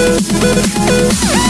Thank you.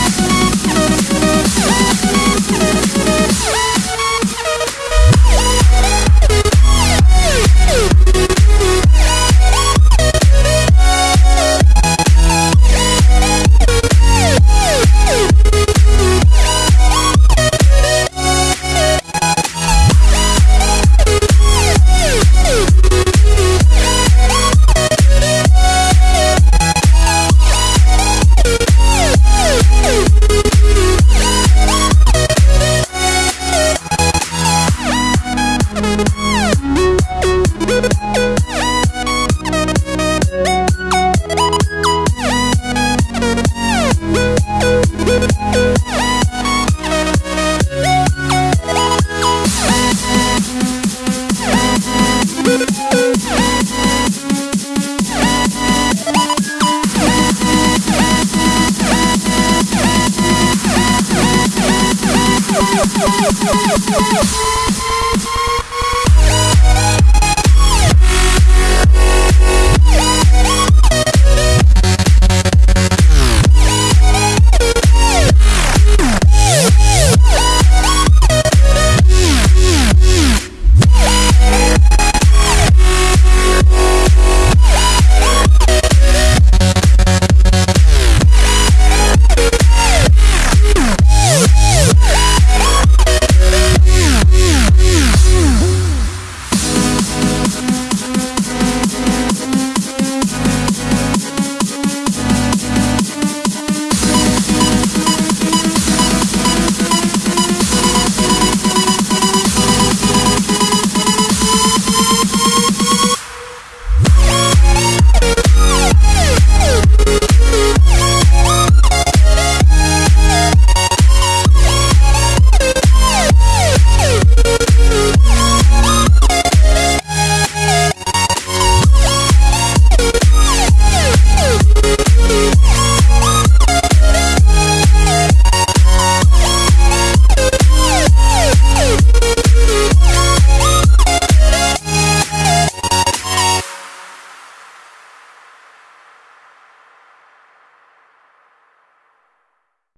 Thank